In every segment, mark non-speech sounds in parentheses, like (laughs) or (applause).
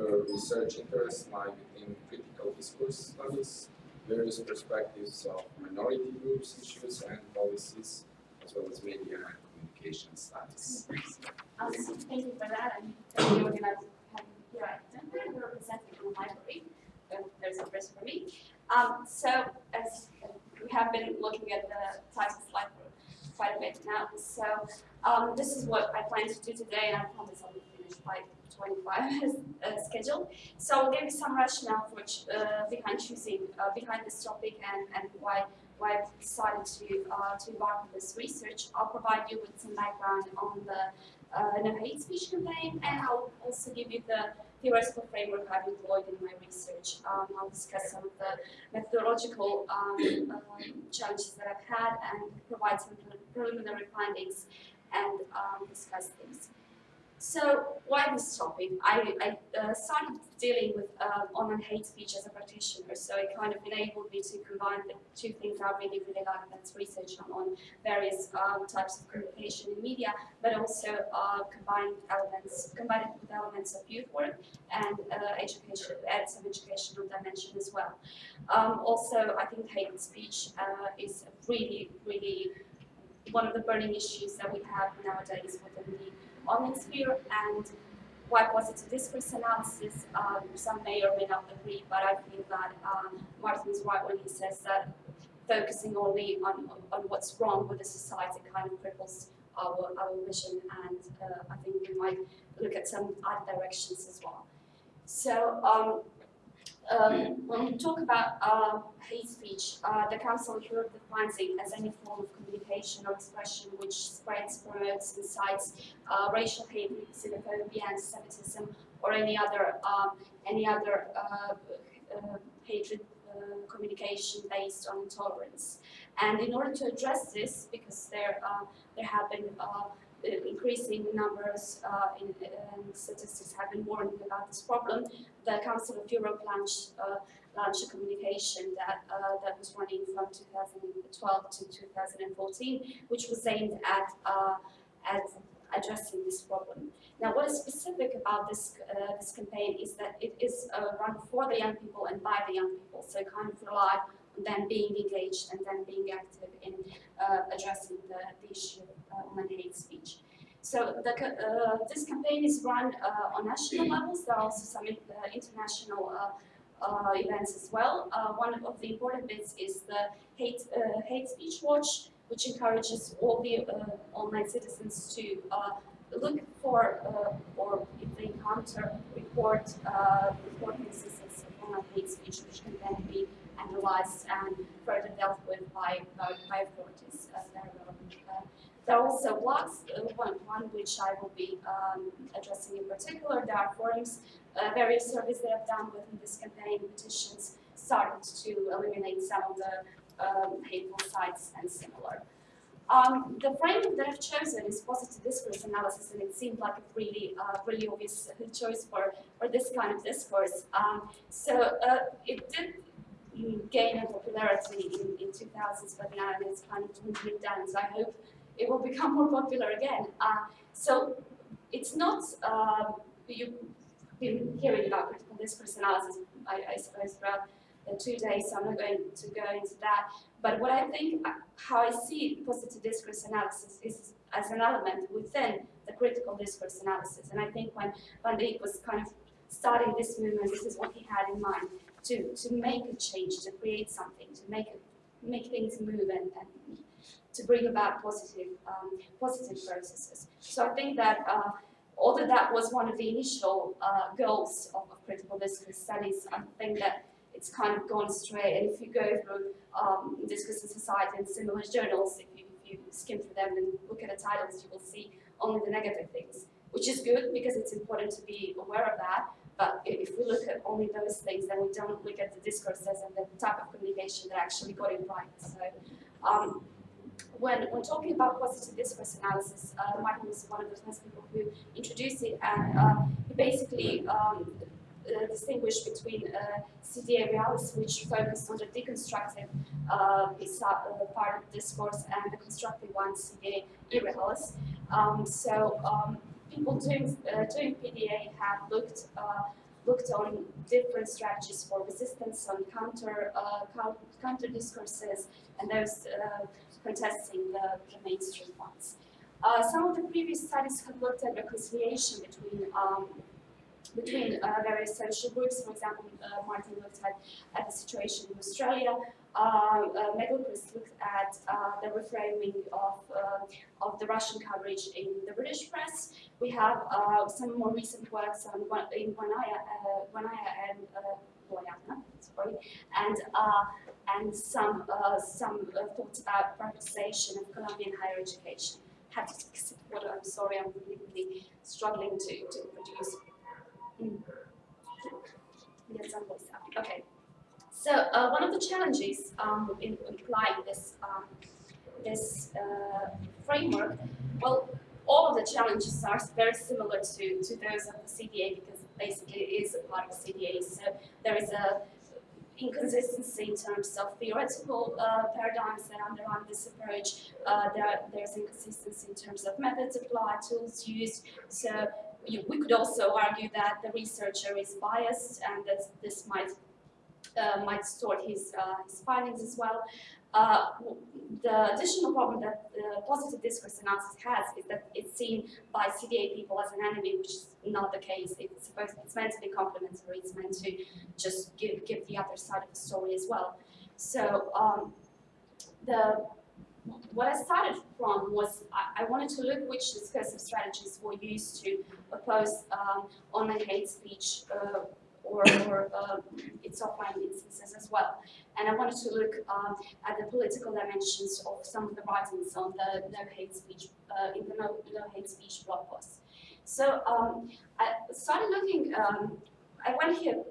her research interests lie within critical discourse studies, various perspectives of minority groups, issues, and policies, as well as media and communication studies. Um, thank you for that, for having me here at Denver. We're representing the library. Uh, there's a first for me. Um, so, as uh, we have been looking at the title slide for quite a bit now, so um, this is what I plan to do today, and I promise I'll be finished by 25 (laughs) as uh, scheduled. So I'll give some rationale for, uh, behind choosing, uh, behind this topic and, and why why I've decided to, uh, to embark on this research. I'll provide you with some background on the uh, no hate speech campaign, and I'll also give you the theoretical framework I've employed in my research. Um, I'll discuss some of the methodological um, um, challenges that I've had and provide some preliminary findings and um, discuss things. So why this topic? I, I uh, started dealing with uh, online hate speech as a practitioner, so it kind of enabled me to combine the two things I really, really like, that's research on, various um, types of communication in media, but also uh, combine elements, combine it with elements of youth work and uh, education, add some educational dimension as well. Um, also, I think hate speech uh, is really, really one of the burning issues that we have nowadays within the online sphere and why positive discourse analysis, um, some may or may not agree, but I think that um, Martin's right when he says that focusing only on, on what's wrong with the society kind of cripples our, our vision and uh, I think we might look at some other directions as well. So um, um, when we talk about uh, hate speech, uh, the Council of Europe defines it as any form of communication or expression which spreads, promotes, incites uh, racial hate, xenophobia, anti-Semitism, or any other um, any other uh, uh, hatred uh, communication based on intolerance. And in order to address this, because there there have been increasing numbers uh, in, in, statistics have been warning about this problem, the Council of Europe launched, uh, launched a communication that, uh, that was running from 2012 to 2014, which was aimed at, uh, at addressing this problem. Now, what is specific about this uh, this campaign is that it is uh, run for the young people and by the young people, so kind of rely on them being engaged and then being active in uh, addressing the, the issue uh, on hate speech. So the, uh, this campaign is run uh, on national levels. There are also some international events as well. one of the important bits is the hate, hate speech watch, which encourages all the online citizens to look for uh, or if they encounter report uh, report instances of online hate speech which can then be analyzed and further dealt with by by, by authorities uh, there are also blogs, one, one which I will be um, addressing in particular. There are forums, uh, various surveys that I've done within this campaign, petitions started to eliminate some of the um, hateful sites and similar. Um, the framework that I've chosen is positive discourse analysis, and it seemed like a really, uh, really obvious choice for, for this kind of discourse. Um, so uh, it did gain in popularity in, in 2000s, but now it's kind of dwindling down, so I hope it will (laughs) become more popular again. Uh, so it's not, uh, you've been hearing about critical discourse analysis, I, I suppose, throughout the two days, so I'm not going to go into that. But what I think, uh, how I see positive discourse analysis is as an element within the critical discourse analysis. And I think when Van Dijk was kind of starting this movement, this is what he had in mind, to, to make a change, to create something, to make, make things move and, and to bring about positive, um, positive processes. So I think that uh, although that was one of the initial uh, goals of, of, critical discourse studies, I think that it's kind of gone astray. And if you go through um, Discourse Society and similar journals, if you, if you skim through them and look at the titles, you will see only the negative things, which is good because it's important to be aware of that. But if we look at only those things, then we don't look at the discourses and the type of communication that actually got it right. So um, when, when talking about positive discourse analysis, uh, Martin was one of the first people who introduced it, and uh, he basically um, uh, distinguished between uh, CDA realis, which focused on the deconstructive uh, uh, part of discourse, and the constructive one, CDA irrealis. Um, so um, people doing, uh, doing PDA have looked looked on different strategies for resistance, on counter uh, counter discourses, and those uh, contesting the, the mainstream ones. Uh, some of the previous studies have looked at reconciliation between um, between uh, various social groups. For example, uh, Martin looked at, at the situation in Australia. Uh, uh, looked at uh, the reframing of, uh, of the Russian coverage in the British press. We have some more recent works on in Guanaya, uh, Guanaya and Guayana, sorry, and and some some thoughts about privatization of Colombian higher education. Have to sip water. I'm sorry, I'm really, really struggling to, to produce. Voice out. Okay. So uh, one of the challenges um, in applying this um, this uh, framework, well, all of the challenges are very similar to, to those of the CDA because basically it is a part of CDA. So there is a inconsistency in terms of theoretical uh, paradigms that underline this approach. Uh, there, there's inconsistency in terms of methods applied, tools used. So we could also argue that the researcher is biased and that this might uh, might distort his, uh, his findings as well. Uh, the additional problem that positive discourse analysis has is that it's seen by CDA people as an enemy, which is not the case. It's supposed it's meant to be complementary. It's meant to just give give the other side of the story as well. So um, the what I started from was I, I wanted to look which discursive strategies were used to oppose um, online hate speech uh, or, or uh, its offline instances as well. And I wanted to look um, at the political dimensions of some of the writings on the no hate speech, uh, in the no, no hate speech blog posts. So um, I started looking, um, I went here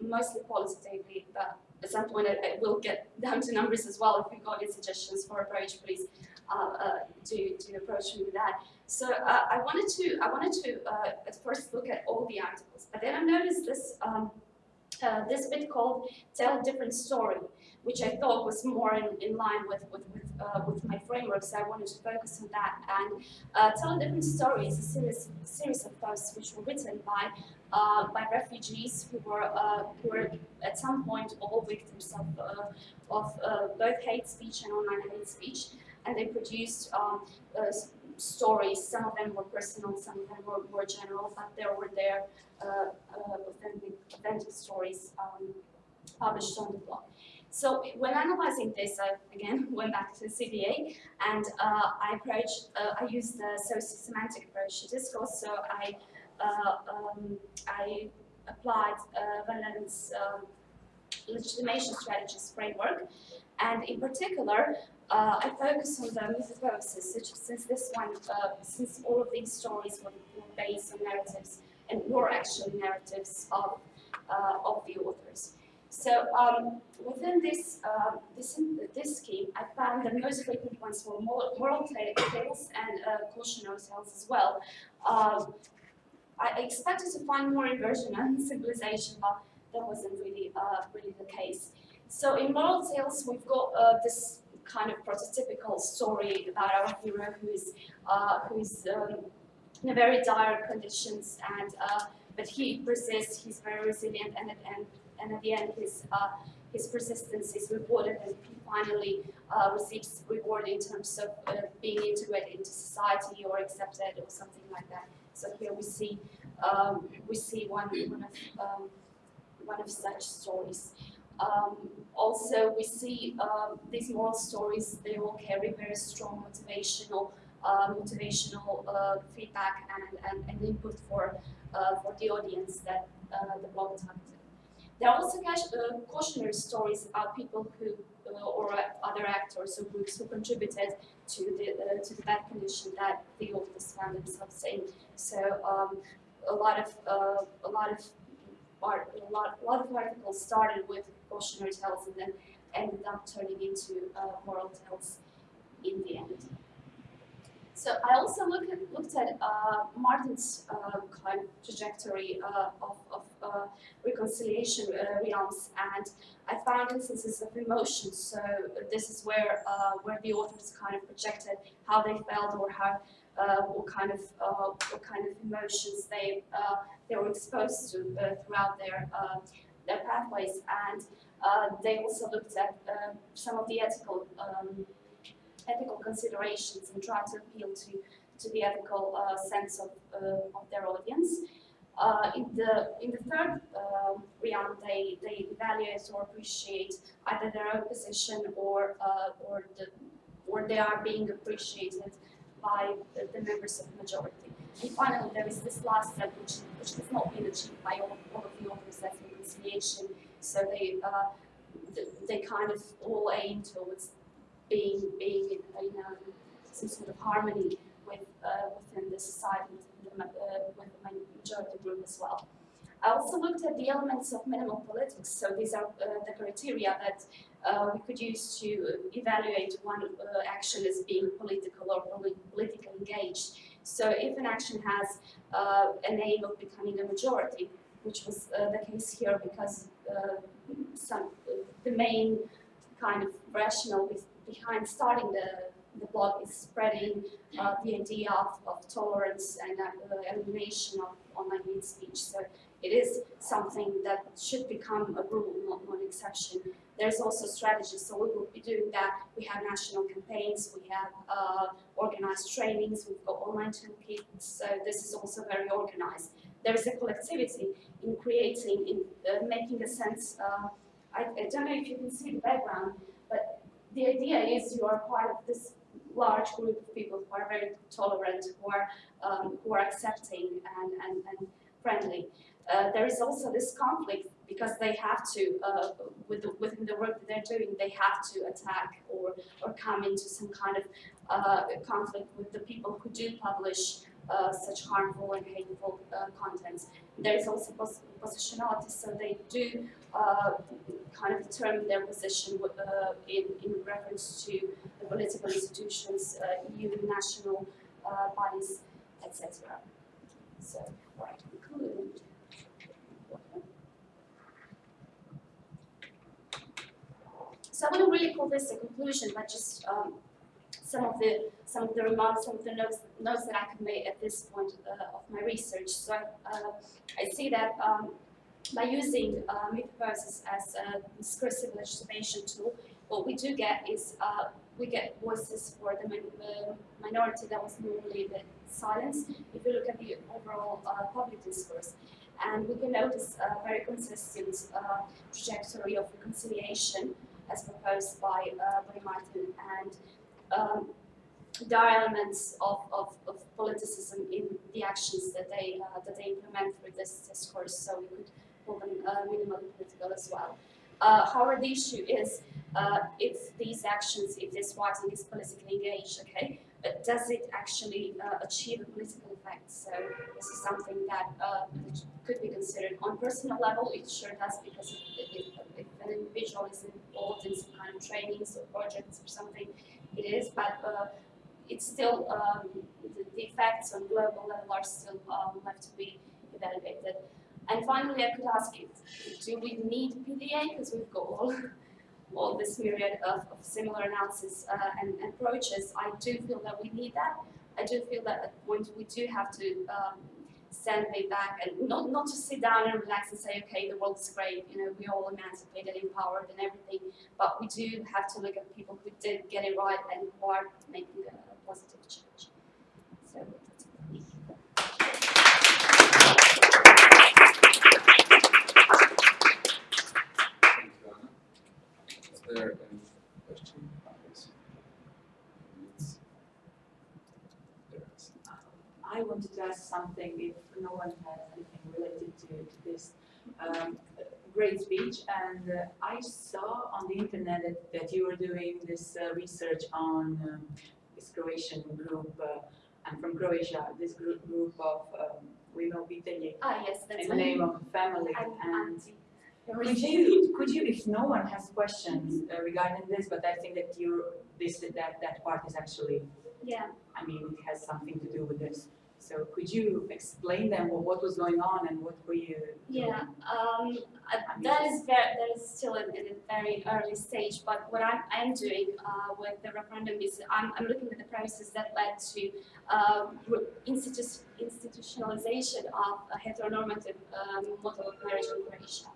mostly qualitatively, but at some point I, I will get down to numbers as well. If you've got any suggestions for approach, please uh, uh, do, do approach me with that. So uh, I wanted to I wanted to at first look at all the articles, but then I noticed this um, this bit called "Tell a Different Story," which I thought was more in, in line with with with, uh, with my framework. So I wanted to focus on that. And uh, "Tell Different Story" is a series series of posts which were written by uh, by refugees who were uh, who were at some point all victims of uh, of uh, both hate speech and online hate speech, and they produced um, stories. Some of them were personal, some of them were more general, but there were their authentic, authentic stories um, published on the blog. So when analyzing this, I again (laughs) went back to CDA and uh, I approached, uh, I used the socio-semantic approach to discourse. So I, uh, um, I applied uh, Van Leeuwen's um, legitimation strategies framework, and in particular, uh, I focus on the mythopoesis, since, this one, uh, since all of these stories were, based on narratives and were actually narratives of, uh, of the authors. So um, within this, uh, this, this scheme, I found the most frequent ones were moral, tales and uh, cautionary tales as well. Um, I expected to find more inversion and (laughs) symbolization, but that wasn't really, uh, really the case. So in moral tales, we've got uh, this kind of prototypical story about our hero who is, uh, who is um, in very dire conditions, and uh, but he persists. He's very resilient, and at and at the end, his uh, his persistence is rewarded, and he finally uh, receives reward in terms of uh, being integrated into society or accepted or something like that. So here we see um, we see one one of um, one of such stories. Um, also, we see um, these moral stories, they all carry very strong motivational uh, motivational uh, feedback and, and, and input for, uh, for the audience that uh, the blog targeted. There are also uh, cautionary stories about people who, uh, or other actors or groups who contributed to the, uh, to the bad condition that the authors found themselves in. So um, a lot of, uh, a lot of art, a lot, a lot of articles started with cautionary tales and then ended up turning into uh, moral tales in the end. So I also look at, looked at uh, Martin's kind of trajectory of, of uh, reconciliation uh, realms, and I found instances of emotion. So this is where uh, where the authors kind of projected how they felt or how uh, what kind of what kind of emotions they they were exposed to throughout their their pathways, and they also looked at some of the ethical um, ethical considerations and tried to appeal to to the ethical uh, sense of uh, of their audience. Uh, in the in the third uh, round, they they evaluate or appreciate either their own position or uh, or the or they are being appreciated by the, the members of the majority. And finally, there is this last step, which, which has not been achieved by all, all of the authors, that's reconciliation. So they, uh, th- they kind of all aim towards being, being in, you know, some sort of harmony with, uh, within the society, within the, uh, with the ma- majority group as well. I also looked at the elements of minimal politics. So these are uh, the criteria that uh, we could use to evaluate one uh, action as being political or poli- politically engaged. So if an action has uh, an aim of becoming a majority, which was uh, the case here because uh, some, the main kind of rationale behind starting the, the blog is spreading uh, the idea of, of tolerance and uh, elimination of online hate speech. So it is something that should become a rule, not an exception. There's also strategies, so we will be doing that. We have national campaigns, we have uh, organized trainings, we've got online toolkits, so this is also very organized. There is a collectivity in creating, in uh, making a sense, uh, I, I don't know if you can see the background, but the idea is you are part of this large group of people who are very tolerant, who are, um, who are accepting and, and, and friendly. Uh, there is also this conflict because they have to, uh, with the, within the work that they're doing, they have to attack or, or come into some kind of uh, conflict with the people who do publish uh, such harmful and hateful uh, contents. There is also pos- positionality, so they do uh, kind of determine their position in, in reference to political institutions, uh, EU national uh, bodies, etc. So, right, conclude. So I wouldn't really call this a conclusion, but just um, some of the some of the remarks, some of the notes notes that I can make at this point uh, of my research. So uh, I see that um, by using uh, as a discursive legitimation tool, what we do get is uh, we get voices for the, min- the minority that was normally the silence, If you look at the overall uh, public discourse, and we can notice a very consistent uh, trajectory of reconciliation as proposed by uh, by Martin and um, elements of, of, of politicism in the actions that they uh, that they implement through this discourse, so we could call them uh, minimally political as well. Uh, however, the issue is uh, if these actions, if this writing is politically engaged, okay, but does it actually uh, achieve a political effect? So this is something that, uh, could be considered on personal level. It sure does because if, if, an individual is involved in some kind of trainings or projects or something, it is. But uh, it's still um, the, the effects on global level are still um, left to be evaluated. And finally, I could ask do we need PDA? Because we've got all, all this myriad of, of similar analysis uh, and, approaches. I do feel that we need that. I do feel that at point we do have to um, stand way back and not, not just sit down and relax and say, okay, the world is great, you know, we're all emancipated, empowered and everything. But we do have to look at people who did get it right and who are making a positive change. So that's it. Thank you, Anna. Is there any question? Yes. It's- There is. I wanted to ask something if no one has anything related to, to this. Um, great speech, and uh, I saw on the internet that, that you were doing this uh, research on um, this Croatian group. Uh, I'm from Croatia. This group, group of um, U ime obitelji Ah, yes, that's in the name of family. I'm and could you, could you, if no one has questions uh, regarding this, but I think that you, this, that, that part is actually Yeah, I mean, it has something to do with this. So could you explain them what, what was going on and what were you? Yeah, um, uh, that is very, that is still in, in a very early stage, but what I'm, I am doing, uh, with the referendum is I'm, I'm looking at the premises that led to, uh, institu- institutionalization of a heteronormative, um, model of marriage in Croatia.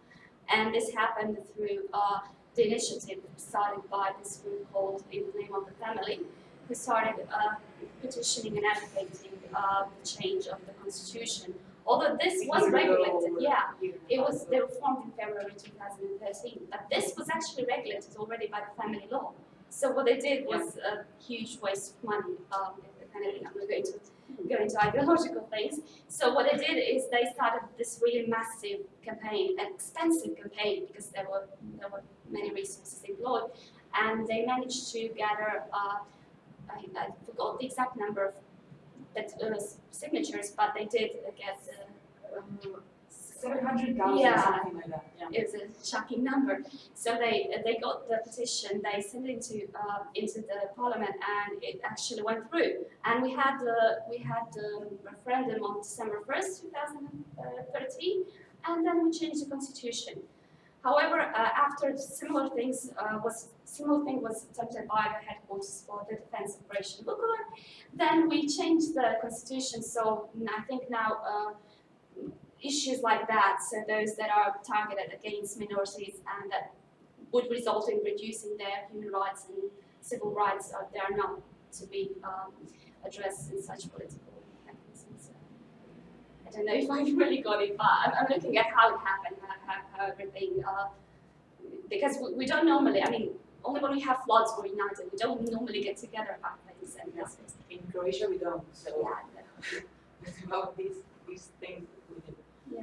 And this happened through, uh, the initiative started by this group called In the Name of the Family, who started, uh, petitioning and advocating, uh, the change of the constitution. Although this was regulated, yeah, it was, they were formed in February two thousand and thirteen, but this was actually regulated already by the family law. So what they did was a huge waste of money, um, of, I'm not going to go into ideological things. So what they did is they started this really massive campaign, an expensive campaign, because there were, there were many resources employed, and they managed to gather, uh, I, I forgot the exact number of that, uh, signatures, but they did get, uh, um, Seven hundred thousand, Yeah. something like that, yeah. it was a shocking number. So they they got the petition, they sent it into uh, into the parliament, and it actually went through. And we had the we had the referendum on December first, two thousand and thirteen, and then we changed the constitution. However, uh, after similar things uh, was similar thing was attempted by the headquarters for the defense operation Vukovar, then we changed the constitution. So I think now. Uh, issues like that, so those that are targeted against minorities and that would result in reducing their human rights and civil rights, uh, they are not to be um, addressed in such political. I don't know if I really got it, but I'm, I'm looking at how it happened, how, everything, uh, because we, we don't normally, I mean, only when we have floods we're united, we don't normally get together about things and Yeah. this In Croatia, we don't, so yeah, no. about (laughs) these, these things we do. yeah,